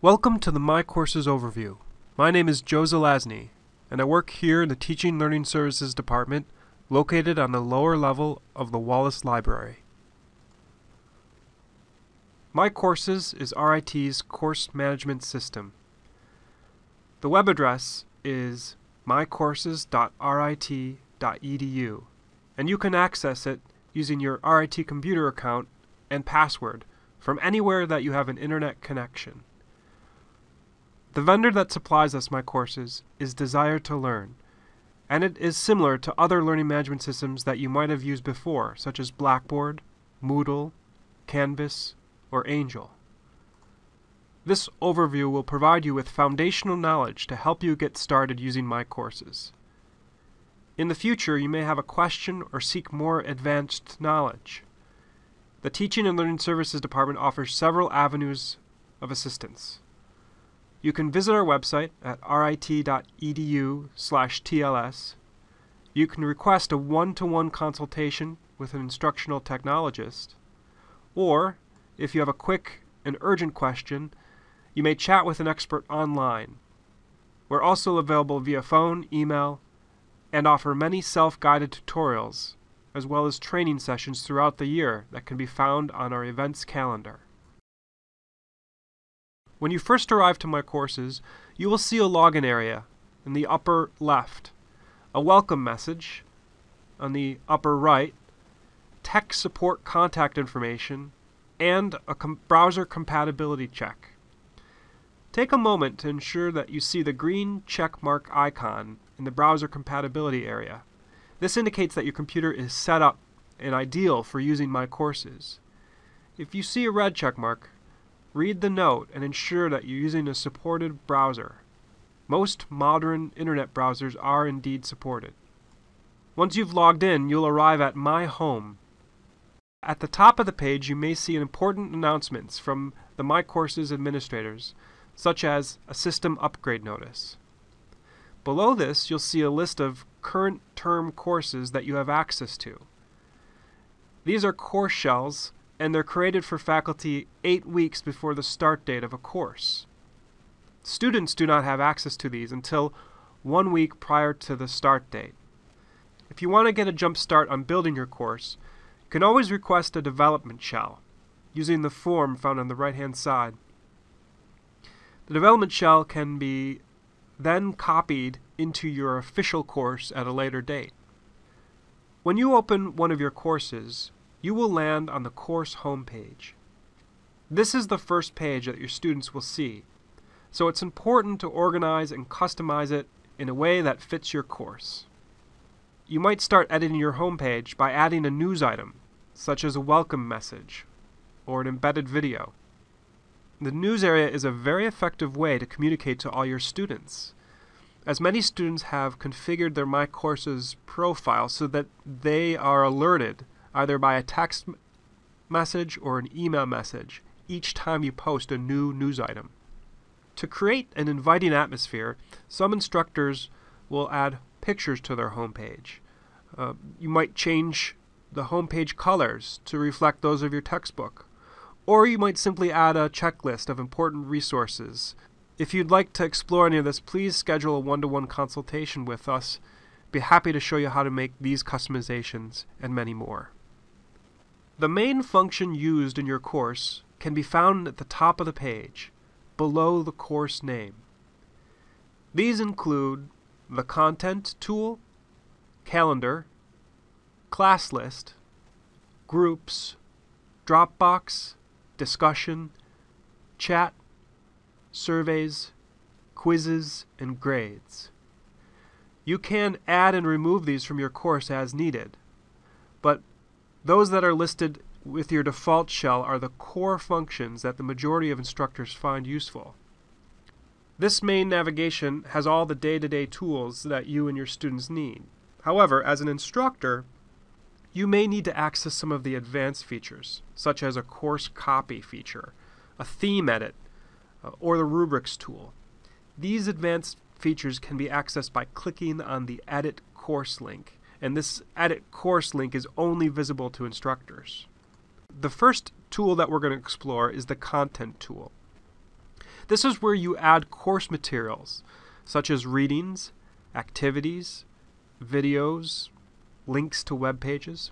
Welcome to the My Courses Overview. My name is Joe Zelazny, and I work here in the Teaching Learning Services Department located on the lower level of the Wallace Library. My Courses is RIT's course management system. The web address is mycourses.rit.edu, and you can access it using your RIT computer account and password from anywhere that you have an internet connection. The vendor that supplies us my courses is Desire2Learn, and it is similar to other learning management systems that you might have used before, such as Blackboard, Moodle, Canvas, or Angel. This overview will provide you with foundational knowledge to help you get started using my courses. In the future, you may have a question or seek more advanced knowledge. The Teaching and Learning Services Department offers several avenues of assistance. You can visit our website at rit.edu slash TLS. You can request a one-to-one consultation with an instructional technologist, or if you have a quick and urgent question, you may chat with an expert online. We're also available via phone, email, and offer many self-guided tutorials, as well as training sessions throughout the year that can be found on our events calendar. When you first arrive to my courses, you will see a login area in the upper left, a welcome message on the upper right, tech support contact information, and a com browser compatibility check. Take a moment to ensure that you see the green check mark icon in the browser compatibility area. This indicates that your computer is set up and ideal for using my courses. If you see a red check mark, Read the note and ensure that you're using a supported browser. Most modern internet browsers are indeed supported. Once you've logged in, you'll arrive at My Home. At the top of the page, you may see important announcements from the My Courses administrators, such as a system upgrade notice. Below this, you'll see a list of current term courses that you have access to. These are course shells and they're created for faculty eight weeks before the start date of a course. Students do not have access to these until one week prior to the start date. If you want to get a jump start on building your course, you can always request a development shell using the form found on the right hand side. The development shell can be then copied into your official course at a later date. When you open one of your courses, you will land on the course homepage. This is the first page that your students will see, so it's important to organize and customize it in a way that fits your course. You might start editing your homepage by adding a news item, such as a welcome message or an embedded video. The news area is a very effective way to communicate to all your students, as many students have configured their My Courses profile so that they are alerted either by a text message or an email message each time you post a new news item. To create an inviting atmosphere, some instructors will add pictures to their homepage. Uh, you might change the homepage colors to reflect those of your textbook. Or you might simply add a checklist of important resources. If you'd like to explore any of this, please schedule a one-to-one -one consultation with us. Be happy to show you how to make these customizations and many more. The main function used in your course can be found at the top of the page, below the course name. These include the Content tool, Calendar, Class List, Groups, Dropbox, Discussion, Chat, Surveys, Quizzes, and Grades. You can add and remove these from your course as needed, but those that are listed with your default shell are the core functions that the majority of instructors find useful. This main navigation has all the day-to-day -day tools that you and your students need. However, as an instructor, you may need to access some of the advanced features, such as a course copy feature, a theme edit, uh, or the rubrics tool. These advanced features can be accessed by clicking on the Edit Course link and this edit course link is only visible to instructors. The first tool that we're going to explore is the content tool. This is where you add course materials, such as readings, activities, videos, links to web pages.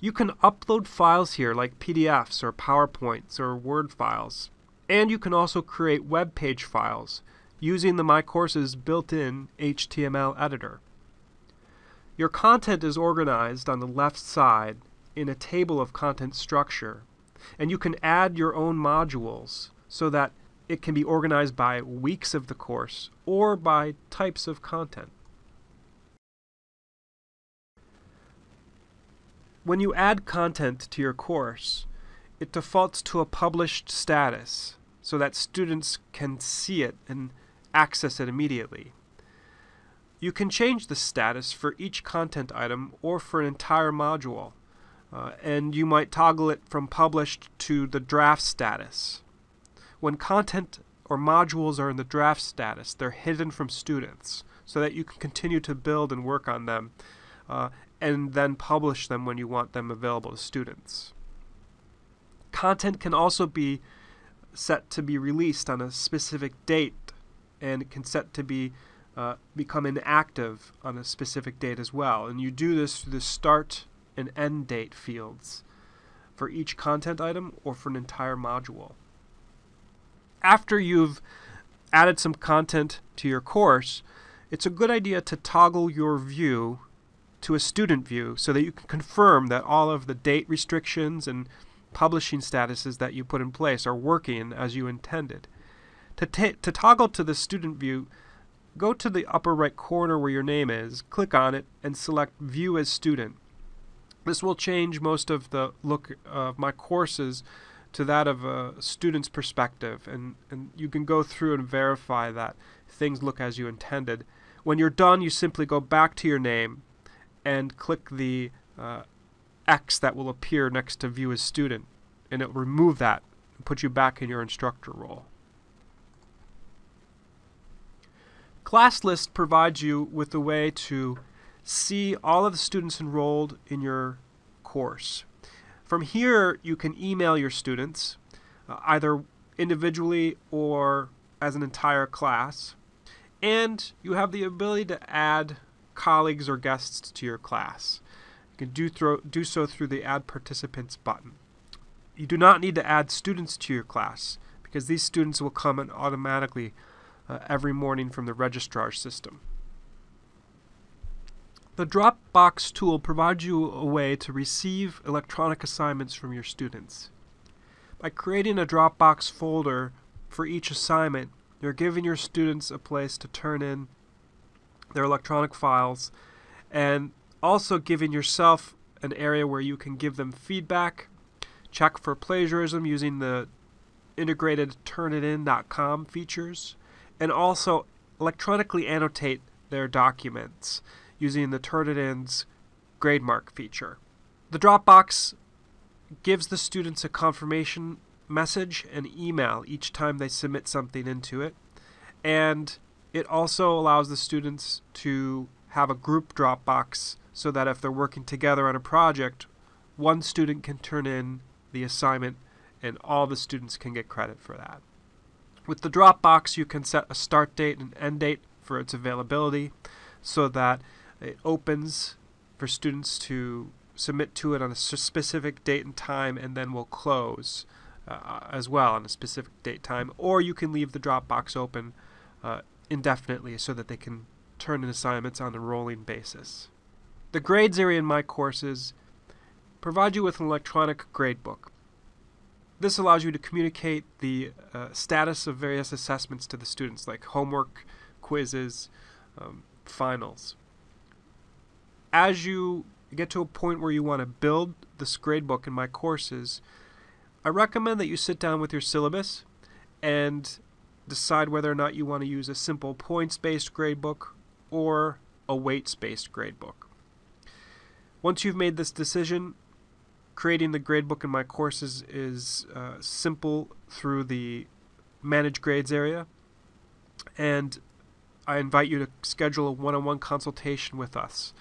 You can upload files here like PDFs or PowerPoints or Word files. And you can also create web page files using the My Courses built-in HTML editor. Your content is organized on the left side in a table of content structure, and you can add your own modules so that it can be organized by weeks of the course or by types of content. When you add content to your course, it defaults to a published status so that students can see it and access it immediately. You can change the status for each content item or for an entire module, uh, and you might toggle it from published to the draft status. When content or modules are in the draft status, they're hidden from students so that you can continue to build and work on them uh, and then publish them when you want them available to students. Content can also be set to be released on a specific date and it can set to be uh, become inactive on a specific date as well. And you do this through the start and end date fields for each content item or for an entire module. After you've added some content to your course, it's a good idea to toggle your view to a student view so that you can confirm that all of the date restrictions and publishing statuses that you put in place are working as you intended. To, to toggle to the student view, go to the upper right corner where your name is, click on it, and select View as Student. This will change most of the look of my courses to that of a student's perspective, and, and you can go through and verify that things look as you intended. When you're done, you simply go back to your name and click the uh, X that will appear next to view as student and it will remove that and put you back in your instructor role. Class list provides you with a way to see all of the students enrolled in your course. From here, you can email your students, uh, either individually or as an entire class, and you have the ability to add colleagues or guests to your class. You can do, throw, do so through the Add Participants button. You do not need to add students to your class because these students will come in automatically uh, every morning from the registrar system. The Dropbox tool provides you a way to receive electronic assignments from your students. By creating a Dropbox folder for each assignment, you're giving your students a place to turn in their electronic files, and also giving yourself an area where you can give them feedback, check for plagiarism using the integrated turnitin.com features, and also electronically annotate their documents using the Turnitin's GradeMark feature. The Dropbox gives the students a confirmation message and email each time they submit something into it, and it also allows the students to have a group Dropbox so that if they're working together on a project, one student can turn in the assignment and all the students can get credit for that. With the Dropbox, you can set a start date and end date for its availability so that it opens for students to submit to it on a specific date and time and then will close uh, as well on a specific date time. Or you can leave the Dropbox open uh, indefinitely so that they can turn in assignments on a rolling basis. The grades area in my courses provide you with an electronic gradebook. This allows you to communicate the uh, status of various assessments to the students, like homework, quizzes, um, finals. As you get to a point where you want to build this gradebook in my courses, I recommend that you sit down with your syllabus and decide whether or not you want to use a simple points-based gradebook or a weights-based gradebook. Once you've made this decision, creating the gradebook in my courses is uh, simple through the Manage Grades area, and I invite you to schedule a one-on-one consultation with us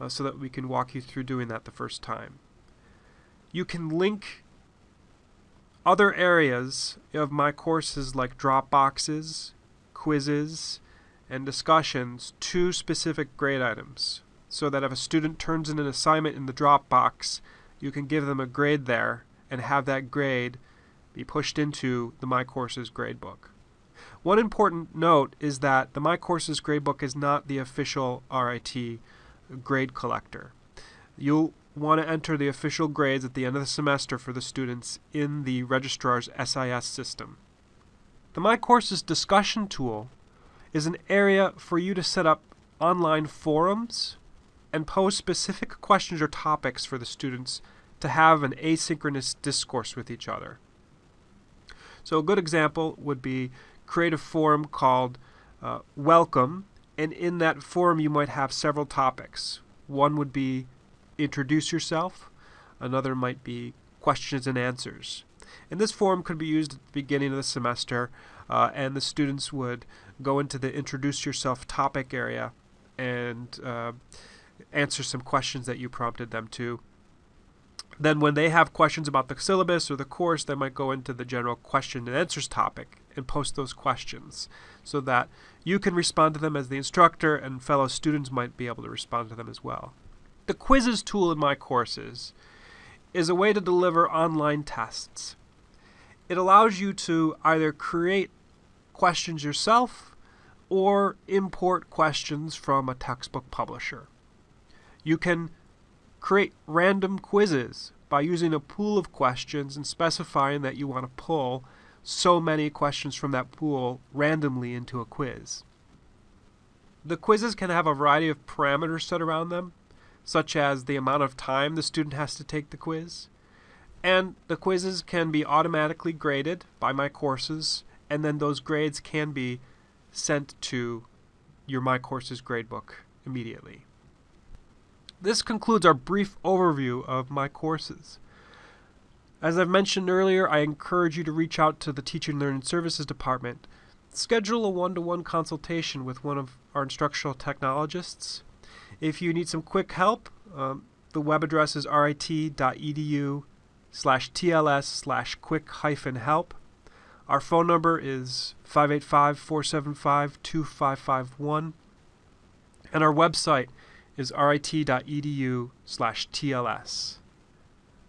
uh, so that we can walk you through doing that the first time. You can link other areas of my courses like Dropboxes, quizzes, and discussions to specific grade items so that if a student turns in an assignment in the Dropbox, you can give them a grade there and have that grade be pushed into the My Courses gradebook. One important note is that the My Courses gradebook is not the official RIT grade collector. You'll want to enter the official grades at the end of the semester for the students in the registrar's SIS system. The My Courses discussion tool is an area for you to set up online forums and pose specific questions or topics for the students to have an asynchronous discourse with each other. So a good example would be create a forum called uh, Welcome, and in that forum you might have several topics. One would be introduce yourself, another might be questions and answers. And this forum could be used at the beginning of the semester, uh, and the students would go into the introduce yourself topic area and uh, answer some questions that you prompted them to. Then when they have questions about the syllabus or the course, they might go into the general question and answers topic and post those questions so that you can respond to them as the instructor and fellow students might be able to respond to them as well. The quizzes tool in my courses is a way to deliver online tests. It allows you to either create questions yourself or import questions from a textbook publisher. You can create random quizzes by using a pool of questions and specifying that you want to pull so many questions from that pool randomly into a quiz. The quizzes can have a variety of parameters set around them, such as the amount of time the student has to take the quiz. And the quizzes can be automatically graded by my courses, and then those grades can be sent to your My Courses gradebook immediately. This concludes our brief overview of my courses. As I've mentioned earlier, I encourage you to reach out to the Teaching and Learning Services Department. Schedule a one-to-one consultation with one of our instructional technologists. If you need some quick help, um, the web address is rit.edu slash tls slash quick hyphen help. Our phone number is 585 475 2551. And our website is rit.edu slash TLS.